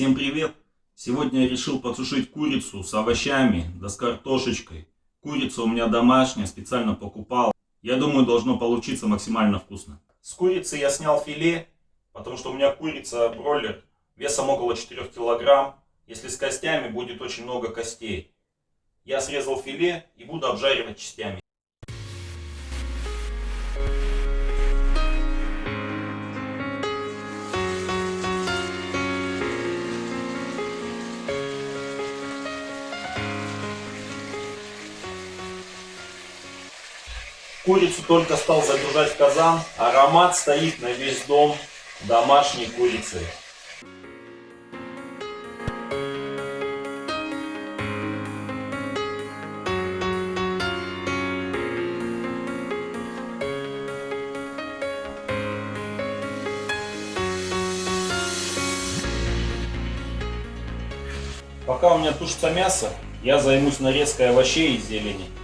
Всем привет! Сегодня я решил подсушить курицу с овощами, да с картошечкой. Курица у меня домашняя, специально покупал. Я думаю, должно получиться максимально вкусно. С курицы я снял филе, потому что у меня курица бройлер весом около 4 килограмм. Если с костями, будет очень много костей. Я срезал филе и буду обжаривать частями. Курицу только стал загружать в казан. Аромат стоит на весь дом домашней курицы. Пока у меня тушится мясо, я займусь нарезкой овощей и зелени.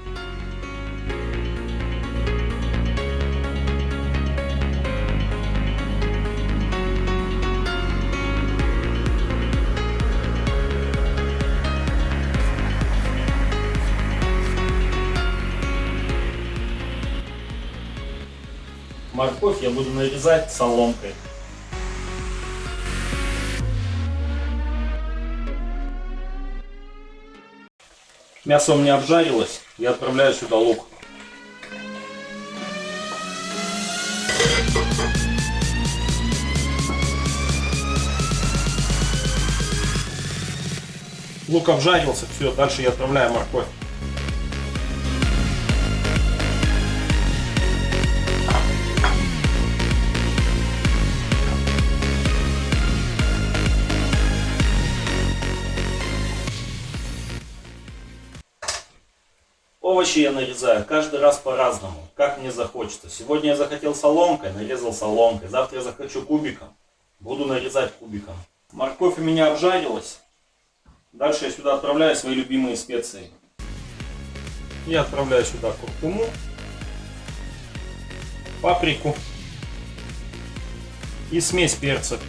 Морковь я буду нарезать соломкой. Мясо у меня обжарилось, я отправляю сюда лук. Лук обжарился, все, дальше я отправляю морковь. Овощи я нарезаю каждый раз по-разному, как мне захочется. Сегодня я захотел соломкой, нарезал соломкой. Завтра я захочу кубиком, буду нарезать кубиком. Морковь у меня обжарилась. Дальше я сюда отправляю свои любимые специи. Я отправляю сюда куркуму, паприку и смесь перцев.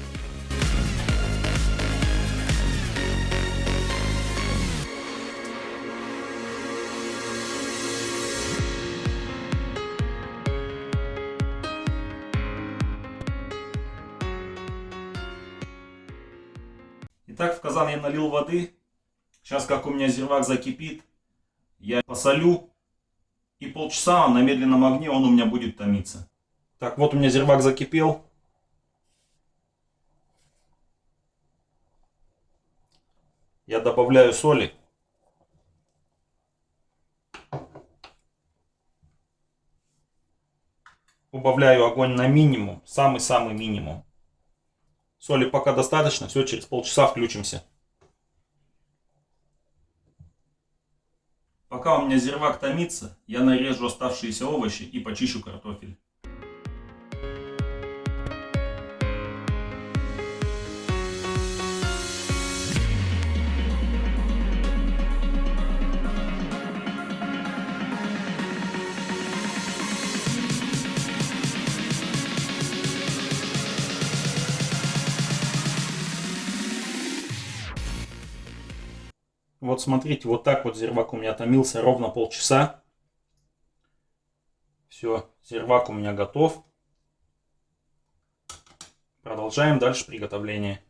Итак, в казан я налил воды. Сейчас, как у меня зирвак закипит, я посолю. И полчаса на медленном огне он у меня будет томиться. Так, вот у меня зирвак закипел. Я добавляю соли. Убавляю огонь на минимум, самый-самый минимум. Соли пока достаточно, все, через полчаса включимся. Пока у меня зирвак томится, я нарежу оставшиеся овощи и почищу картофель. Вот смотрите, вот так вот зирвак у меня томился ровно полчаса. Все, зирвак у меня готов. Продолжаем дальше приготовление.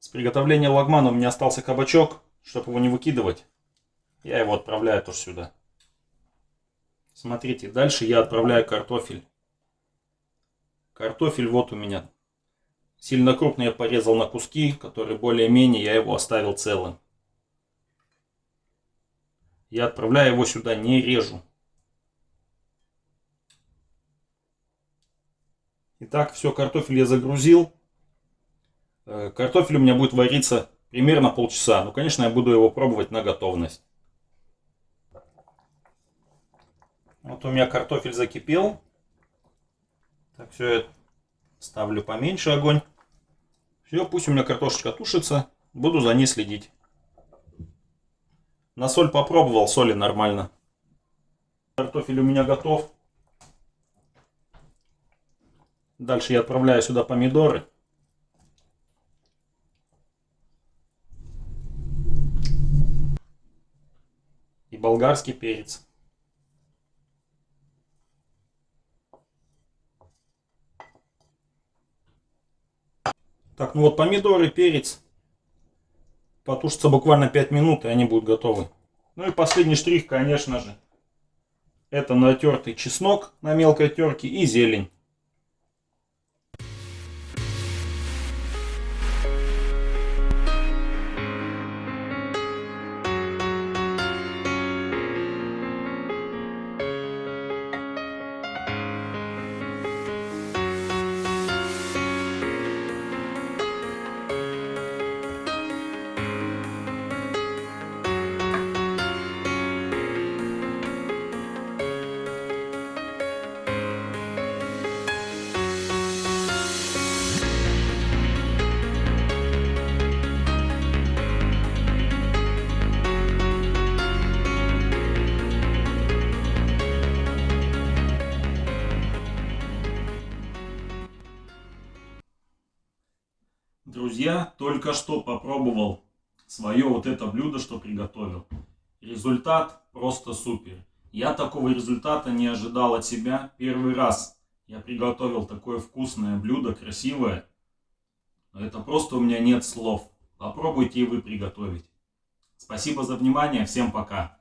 С приготовления лагмана у меня остался кабачок. Чтобы его не выкидывать, я его отправляю тоже сюда. Смотрите, дальше я отправляю картофель. Картофель вот у меня Сильно крупный я порезал на куски, которые более-менее я его оставил целым. Я отправляю его сюда, не режу. Итак, все, картофель я загрузил. Э, картофель у меня будет вариться примерно полчаса. Ну, конечно, я буду его пробовать на готовность. Вот у меня картофель закипел. Так, все, я ставлю поменьше огонь. Все, пусть у меня картошечка тушится. Буду за ней следить. На соль попробовал, соли нормально. Картофель у меня готов. Дальше я отправляю сюда помидоры. И болгарский перец. Так, ну вот помидоры, перец. Потушатся буквально 5 минут, и они будут готовы. Ну и последний штрих, конечно же. Это натертый чеснок на мелкой терке и зелень. Друзья, только что попробовал свое вот это блюдо, что приготовил. Результат просто супер. Я такого результата не ожидал от себя. Первый раз я приготовил такое вкусное блюдо, красивое. Это просто у меня нет слов. Попробуйте и вы приготовить. Спасибо за внимание. Всем пока.